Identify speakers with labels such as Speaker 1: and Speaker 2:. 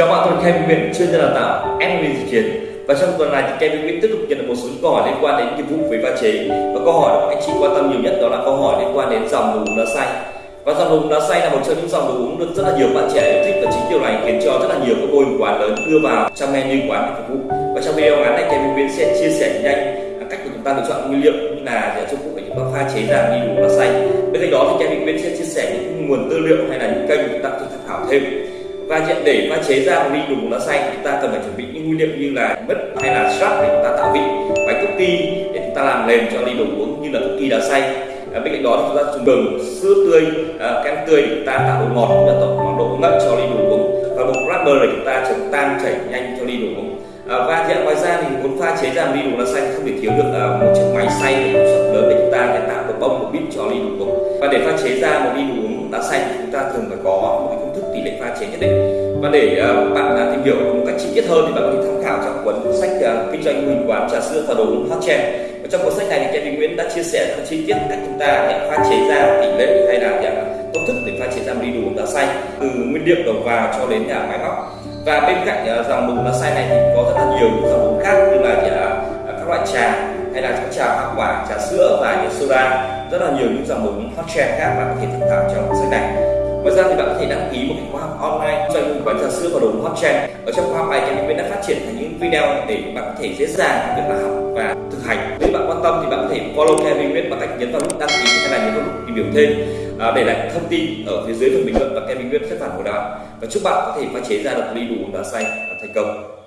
Speaker 1: Chào bạn, tôi là Kevin Nguyễn, chuyên gia đào tạo MLB Dịch Chiến và trong tuần này thì Kevin Nguyễn tiếp tục nhận được một số câu hỏi liên quan đến nghiệp vụ về pha chế. Và câu hỏi mà anh chị quan tâm nhiều nhất đó là câu hỏi liên quan đến dòng đồ uống đá xay và dòng đồ uống đá xay là một trong những dòng đồ uống được rất là nhiều bạn trẻ yêu thích và chính điều này khiến cho rất là nhiều các cô hình quán lớn đưa vào trong menu quán để phục vụ. Và trong video ngắn này Kevin Nguyễn sẽ chia sẻ nhanh cách của chúng ta lựa chọn nguyên liệu như là để phục vụ để chúng ta pha chế ra ly đồ uống đá xay bên cạnh đó thì Kevin Nguyễn sẽ chia sẻ những nguồn tư liệu hay là những kênh chúng ta có thể tham khảo thêm và nhận để pha chế ra một ly đồ uống đá xay chúng ta cần phải chuẩn bị những nguyên liệu như là mứt hay là sáp để chúng ta tạo vị bánh cookie để chúng ta làm nền cho ly đồ uống như là cookie đá xay à, bên cạnh đó thì chúng ta dùng gừng sữa tươi à, kem tươi để chúng ta tạo độ ngọt cũng như tạo độ ngậy cho ly đồ uống. Và một wrapper để chúng ta chống tan chảy nhanh cho ly đồ uống. À, và hiện ngoài ra thì muốn pha chế ra một ly đồ đá xay không thể thiếu được à, một chiếc máy xay công suất lớn để chúng ta để tạo độ bông một bít cho ly đồ uống. Và để pha chế ra một ly đồ uống đá xay thì chúng ta thường phải có chế nhất định. Và để uh, bạn uh, tìm hiểu một cách chi tiết hơn thì bạn có thể tham khảo trong cuốn sách uh, kinh doanh hình quán trà sữa và đồ uống hot trend. Và trong cuốn sách này thì Kevin Nguyễn đã chia sẻ rất chi tiết cách chúng ta nhận pha chế ra tỷ lệ hay là nhận công thức để pha chế ra một ly đồ uống đá xay từ nguyên liệu đầu vào cho đến nhà máy móc. Và bên cạnh ờ, dòng đồ uống đá xay này thì có rất là nhiều những dòng uống khác như là à, các loại trà hay là các trà hoa quả trà sữa và những soda. Rất là nhiều những dòng đồ uống hot trend khác bạn có thể tham khảo trong cuốn sách này ngoài ra thì bạn có thể đăng ký một cái khóa học online cho những quán trà sữa và đồ hot trend. Ở trong khóa học này thì mình đã phát triển thành những video để bạn có thể dễ dàng việc là học và thực hành. Nếu bạn quan tâm thì bạn có thể follow Kevin Nguyễn bằng cách nhấn vào nút đăng ký hay là nhấn vào nút tìm hiểu thêm à, để lại thông tin ở phía dưới phần bình luận và Kevin Nguyễn sẽ phản hồi đáp. Và chúc bạn có thể pha chế ra được ly đủ đá xanh và thành công.